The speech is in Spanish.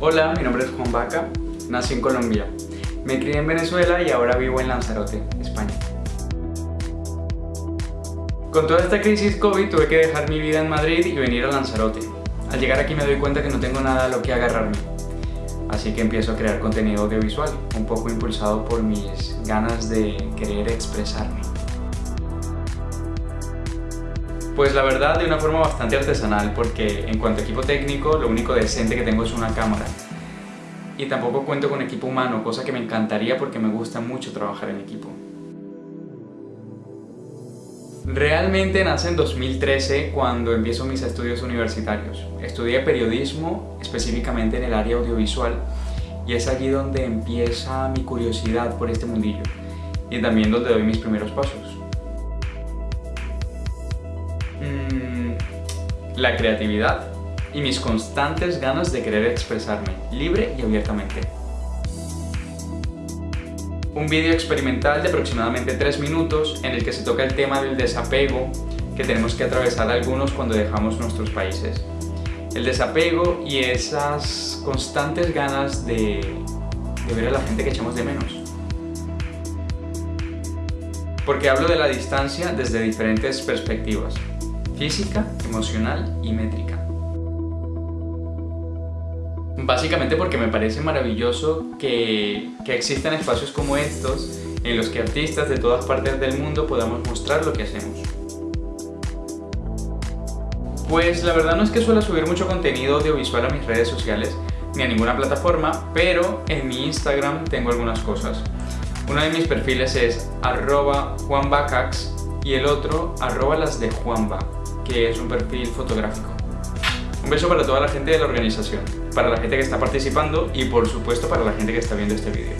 Hola, mi nombre es Juan Vaca, nací en Colombia. Me crié en Venezuela y ahora vivo en Lanzarote, España. Con toda esta crisis COVID tuve que dejar mi vida en Madrid y venir a Lanzarote. Al llegar aquí me doy cuenta que no tengo nada a lo que agarrarme. Así que empiezo a crear contenido audiovisual, un poco impulsado por mis ganas de querer expresarme. Pues la verdad de una forma bastante artesanal porque en cuanto a equipo técnico lo único decente que tengo es una cámara y tampoco cuento con equipo humano, cosa que me encantaría porque me gusta mucho trabajar en equipo. Realmente nace en 2013 cuando empiezo mis estudios universitarios. Estudié periodismo, específicamente en el área audiovisual, y es allí donde empieza mi curiosidad por este mundillo, y también donde doy mis primeros pasos. Mm, la creatividad y mis constantes ganas de querer expresarme, libre y abiertamente. Un vídeo experimental de aproximadamente 3 minutos en el que se toca el tema del desapego que tenemos que atravesar algunos cuando dejamos nuestros países. El desapego y esas constantes ganas de, de ver a la gente que echamos de menos. Porque hablo de la distancia desde diferentes perspectivas física, emocional y métrica. Básicamente porque me parece maravilloso que, que existan espacios como estos en los que artistas de todas partes del mundo podamos mostrar lo que hacemos. Pues la verdad no es que suela subir mucho contenido audiovisual a mis redes sociales ni a ninguna plataforma, pero en mi Instagram tengo algunas cosas. Uno de mis perfiles es arroba juanbacax y el otro arroba de juanba que es un perfil fotográfico. Un beso para toda la gente de la organización, para la gente que está participando y por supuesto para la gente que está viendo este vídeo.